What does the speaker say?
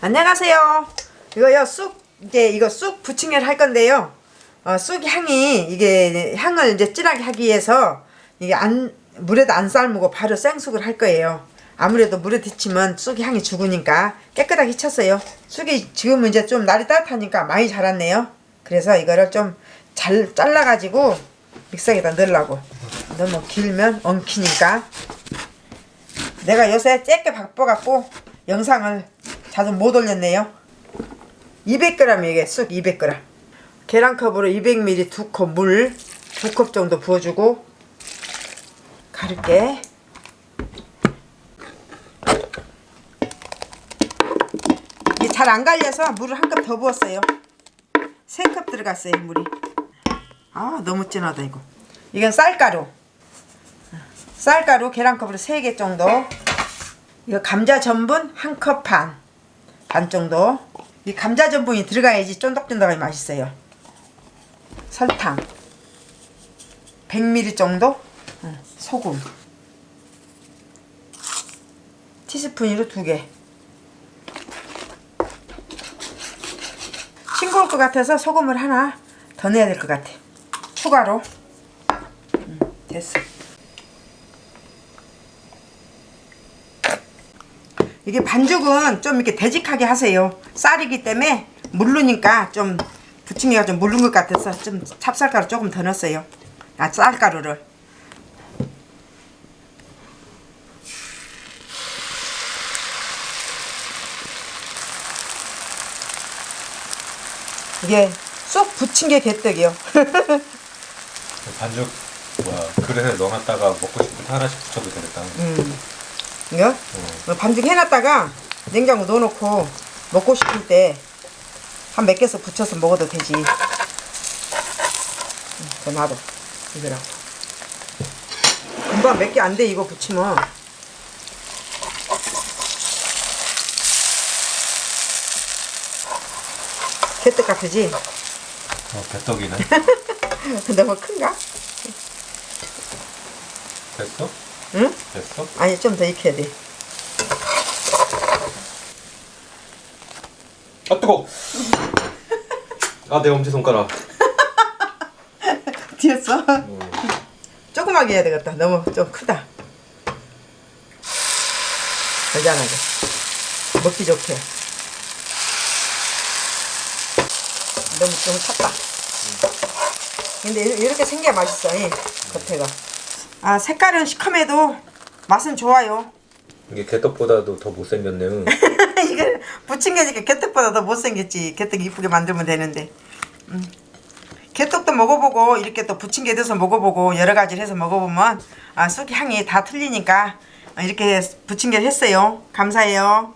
안녕하세요. 이거요 쑥 이제 이거 쑥 부침개를 할 건데요. 어, 쑥 향이 이게 향을 이제 진하게 하기 위해서 이게 안 물에도 안 삶고 바로 생쑥을 할 거예요. 아무래도 물에 데치면 쑥 향이 죽으니까 깨끗하게 쳤어요. 쑥이 지금 이제 좀 날이 따뜻하니까 많이 자랐네요. 그래서 이거를 좀 잘 잘라가지고 믹서기에다 넣으려고. 너무 길면 엉키니까. 내가 요새 짧게 바빠갖고 영상을 자주 못 올렸네요. 200g 이게 쑥 200g 계란컵으로 200ml 두컵물두컵 정도 부어주고 가르게. 이게 잘 안 갈려서 물을 한 컵 더 부었어요. 3컵 들어갔어요 물이. 아 너무 진하다 이거. 이건 쌀가루. 쌀가루 계란컵으로 3개 정도. 이거 감자 전분 한컵 반. 반 정도. 이 감자 전분이 들어가야지 쫀득쫀득하게 맛있어요. 설탕. 100ml 정도. 응, 소금. 티스푼으로 두 개. 싱거울 것 같아서 소금을 하나 더 넣어야 될 것 같아. 추가로. 응, 됐어. 이게 반죽은 좀 이렇게 되직하게 하세요. 쌀이기 때문에 물르니까 좀 부침개가 좀 물른 것 같아서 좀 찹쌀가루 조금 더 넣었어요. 아 쌀가루를. 이게 쏙 부침개 개떡이요. 반죽 뭐야 그릇에 넣어놨다가 먹고 때 하나씩 붙여도 되겠다. 음. 이거 어, 반죽 해놨다가 냉장고 넣어놓고 먹고 싶을 때 한 몇 개씩 붙여서 먹어도 되지. 음, 더 놔둬 이거랑. 금방 몇 개 안 돼 이거 붙이면. 개떡 같으지? 어, 배떡이네. 너무 큰가? 됐어? 응? 됐어? 아니 좀 더 익혀야 돼. 아 뜨거. 아내 엄지 손가락. 뒤었어? 조그맣게 해야 되겠다. 너무 좀 크다. 여잔하게. 먹기 좋게. 너무 좀 찼다. 근데 이- 이렇게 생겨야 맛있어. 이 겉에가. 아 색깔은 시커매도 맛은 좋아요. 이게 개떡보다도 더 못생겼네. 이거 부침개니까 개떡보다 더 못생겼지. 개떡 이쁘게 만들면 되는데. 음. 개떡도 먹어보고 이렇게 또 부침개 넣어서 먹어보고 여러 가지를 해서 먹어보면 아, 쑥 향이 다 틀리니까 이렇게 부침개를 했어요. 감사해요.